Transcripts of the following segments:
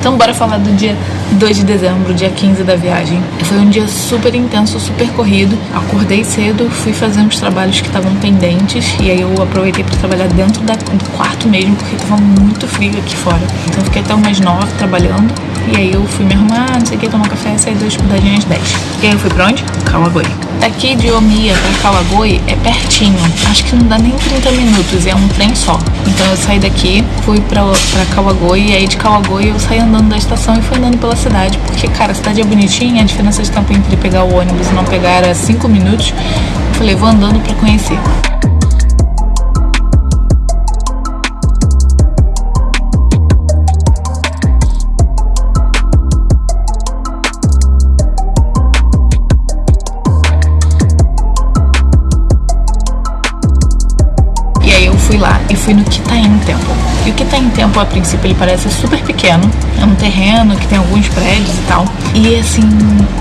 Então bora falar do dia 2 de dezembro, dia 15 da viagem. Foi um dia super intenso, super corrido. Acordei cedo, fui fazer uns trabalhos que estavam pendentes e aí eu aproveitei para trabalhar dentro da, do quarto mesmo, porque estava muito frio aqui fora. Então fiquei até umas 9 trabalhando e aí eu fui me arrumar, não sei o que, tomar café, sair da estudadinha às 10. E aí eu fui pra onde? Kawagoi. Daqui de Omiya pra Kawagoi é pertinho, acho que não dá nem 30 minutos, é um trem só. Então eu saí daqui, fui pra, pra Kawagoi e aí de Kawagoi eu saí andando da estação e fui andando pela cidade, porque, cara, a cidade é bonitinha, a diferença de tempo entre pegar o ônibus e não pegar era 5 minutos. Eu falei, vou andando pra conhecer. Fui no Kitaim Temple. E o Kitaim Temple, a princípio, ele parece super pequeno. É um terreno que tem alguns prédios e tal. E assim,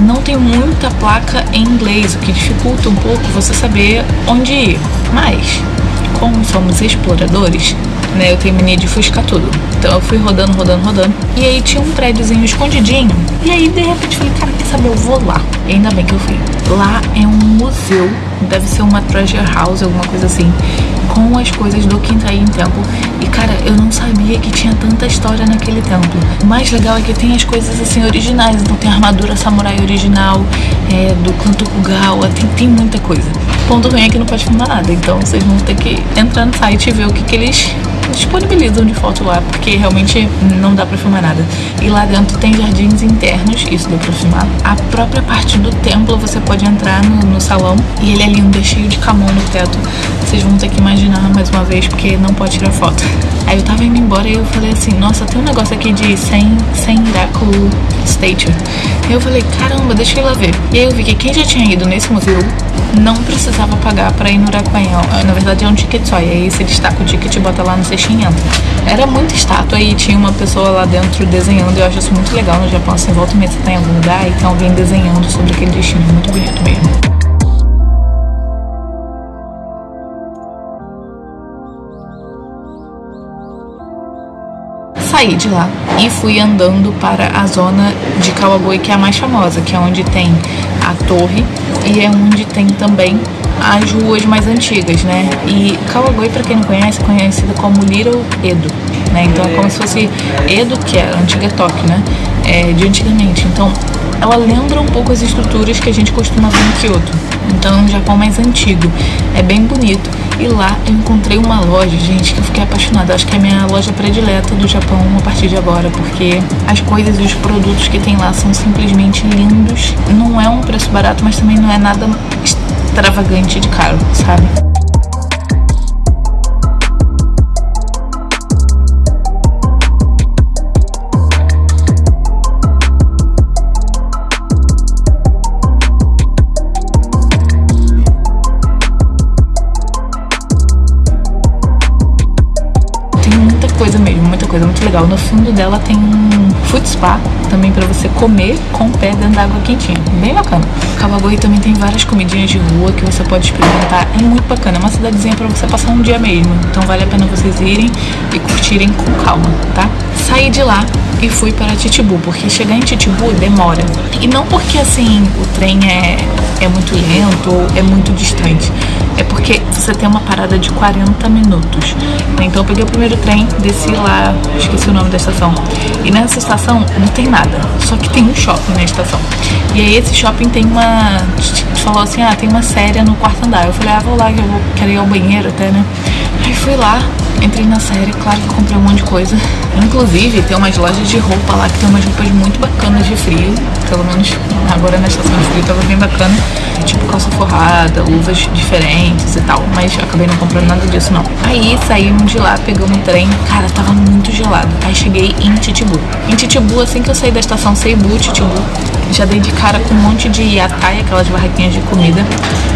não tem muita placa em inglês, o que dificulta um pouco você saber onde ir. Mas, como somos exploradores, né, eu mania de fuscar tudo. Então eu fui rodando, rodando, rodando. E aí tinha um prédiozinho escondidinho. E aí, de repente, falei, cara, quer saber? Eu vou lá. Ainda bem que eu fui. Lá é um museu, deve ser uma treasure house, alguma coisa assim, com as coisas do Quintaim Temple. E cara, eu não sabia que tinha tanta história naquele templo. O mais legal é que tem as coisas assim originais. Então tem a armadura samurai original, é, do clã Tokugawa, tem, tem muita coisa. Ponto ruim é que não pode filmar nada, então vocês vão ter que entrar no site e ver o que, que eles disponibilizam de foto lá, porque realmente não dá pra filmar nada. E lá dentro tem jardins internos, isso deu pra filmar. A própria parte do templo você pode entrar no, no salão e ele é lindo, é cheio de camon no teto. Vocês vão ter que imaginar mais uma vez, porque não pode tirar foto. Aí eu tava indo embora e eu falei assim, nossa, tem um negócio aqui de Sen, Senraku Statue. Aí eu falei, caramba, deixa eu ir lá ver. E aí eu vi que quem já tinha ido nesse museu não precisava pagar pra ir no Uraquanhão. Na verdade é um ticket só, e aí você destaca o ticket e bota lá no cestinho e entra. Era muita estátua e tinha uma pessoa lá dentro desenhando, eu acho isso muito legal no Japão, assim, volta e meia você tá em algum lugar e tem alguém desenhando sobre aquele destino, muito bonito mesmo. saí de lá e fui andando para a zona de Kawagoi, que é a mais famosa, que é onde tem a torre e é onde tem também as ruas mais antigas, né? E Kawagoi, para quem não conhece, é conhecida como Little Edo, né? Então é como se fosse Edo, que é a antiga Tóquio, né? É, de antigamente. Então ela lembra um pouco as estruturas que a gente costuma ver em Kyoto. Então é um Japão mais antigo. É bem bonito. E lá eu encontrei uma loja, gente, que eu fiquei apaixonada. Acho que é a minha loja predileta do Japão a partir de agora, porque as coisas e os produtos que tem lá são simplesmente lindos. Não é um preço barato, mas também não é nada extravagante de caro, sabe? Legal. No fundo dela tem um food spa também para você comer com pé dentro da água quentinha. Bem bacana. Kawagoi também tem várias comidinhas de rua que você pode experimentar. É muito bacana. É uma cidadezinha para você passar um dia mesmo. Então vale a pena vocês irem e curtirem com calma, tá? Saí de lá e fui para Titibu, porque chegar em Titibu demora. E não porque assim o trem é, é muito lento ou é muito distante. É porque você tem uma parada de 40 minutos. Então eu peguei o primeiro trem, desci lá, esqueci o nome da estação. E nessa estação não tem nada, só que tem um shopping na estação. E aí esse shopping tem uma. Falou assim, ah, tem uma série no quarto andar. Eu falei, ah, vou lá que eu vou, quero ir ao banheiro até, né? Aí fui lá, entrei na série, claro que comprei um monte de coisa. Inclusive, tem umas lojas de roupa lá que tem umas roupas muito bacanas de frio. Pelo menos agora na estação de frio tava bem bacana. Tipo calça forrada, luvas diferentes e tal. Mas acabei não comprando nada disso não. Aí saímos de lá, pegamos um trem. Cara, tava muito gelado. Aí cheguei em Titibu. Em Titibu, assim que eu saí da estação Seibu, Titibu, já dei de cara com um monte de yatai, aquelas barraquinhas de comida.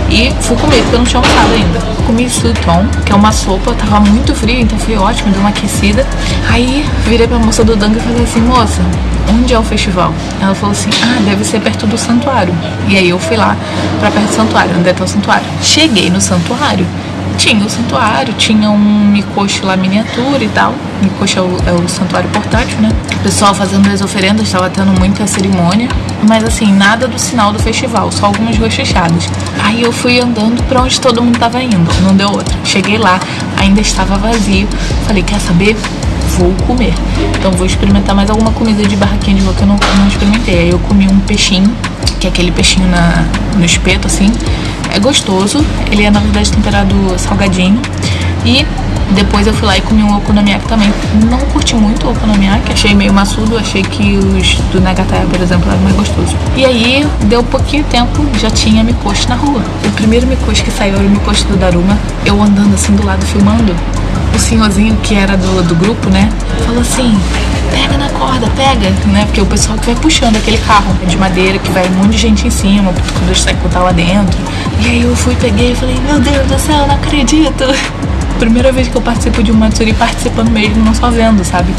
E fui comer, porque eu não tinha almoçado ainda. Comi suton, que é uma sopa, tava muito frio, então foi ótimo, deu uma aquecida. Aí virei pra moça do Danga e falei assim, moça, onde é o festival? Ela falou assim, ah, deve ser perto do santuário. E aí eu fui lá pra perto do santuário, onde é tá o santuário. Cheguei no santuário tinha o santuário, tinha um mikoshi lá miniatura e tal. Mikoshi é o, é o santuário portátil, né? O pessoal fazendo as oferendas, estava tendo muita cerimônia. Mas assim, nada do sinal do festival, só algumas ruas. Aí eu fui andando para onde todo mundo tava indo, não deu outra. Cheguei lá, ainda estava vazio. Falei, quer saber? Vou comer. Então vou experimentar mais alguma comida de barraquinha de rua que eu não, não experimentei. Aí eu comi um peixinho, que é aquele peixinho na, no espeto, assim é gostoso, ele é na verdade temperado salgadinho. E depois eu fui lá e comi um okonomiyaki também. Não curti muito o okonomiyaki, achei meio maçudo, achei que os do Nagataya, por exemplo, eram mais gostosos. E aí, deu pouquinho tempo, já tinha mikoshi na rua. O primeiro mikoshi que saiu era o mikoshi do Daruma. Eu andando assim do lado filmando, o senhorzinho que era do, do grupo, né, falou assim: pega na corda, pega, né? Porque o pessoal que vai puxando aquele carro de madeira que vai um monte de gente em cima, quando a gente tá lá dentro. E aí eu fui, peguei e falei, meu Deus do céu, não acredito. Primeira vez que eu participo de um Matsuri participando mesmo, não só vendo, sabe?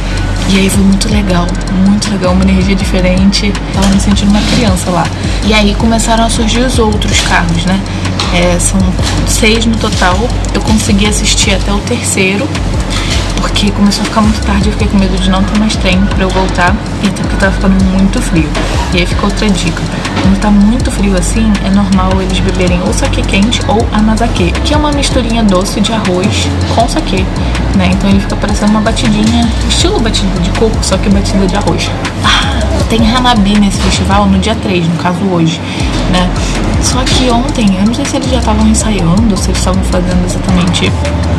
E aí foi muito legal, muito legal, uma energia diferente. Tava me sentindo uma criança lá. E aí começaram a surgir os outros carros, né? É, são seis no total. Eu consegui assistir até o terceiro porque começou a ficar muito tarde, eu fiquei com medo de não ter mais trem pra eu voltar, e até porque tava ficando muito frio. E aí fica outra dica. Quando tá muito frio assim, é normal eles beberem ou saque quente ou anazake, que é uma misturinha doce de arroz com saque, né? Então ele fica parecendo uma batidinha, estilo batida de coco, só que batida de arroz. Ah, tem Hanabi nesse festival no dia 3, no caso hoje, né? Só que ontem, eu não sei se eles já estavam ensaiando, se eles estavam fazendo exatamente,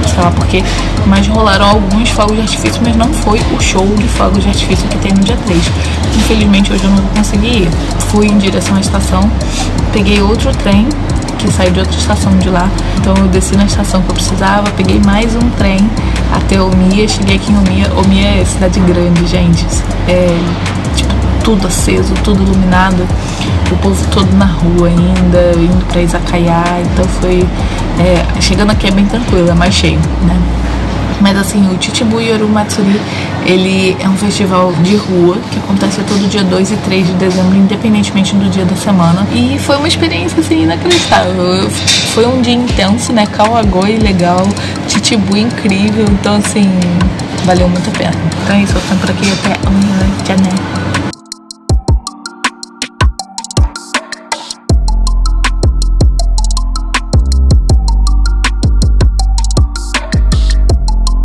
sei lá porquê, mas rolaram alguns fogos de artifício, mas não foi o show de fogos de artifício que tem no dia 3. Infelizmente hoje eu não vou conseguir ir. Fui em direção à estação, peguei outro trem que saiu de outra estação de lá. Então eu desci na estação que eu precisava, peguei mais um trem até Omiya, cheguei aqui em Omiya. Omiya é cidade grande, gente. É tudo aceso, tudo iluminado o povo todo na rua ainda, indo pra Izakaya, então foi. É, chegando aqui é bem tranquilo, é mais cheio, né? Mas assim, o Chichibu Yoru Matsuri, ele é um festival de rua que acontece todo dia 2 e 3 de dezembro, independentemente do dia da semana. E foi uma experiência assim inacreditável. Foi um dia intenso, né? Kawagoi legal, Chichibu incrível, então assim, valeu muito a pena. Então é isso, eu tô por aqui até amanhã, tchau, né?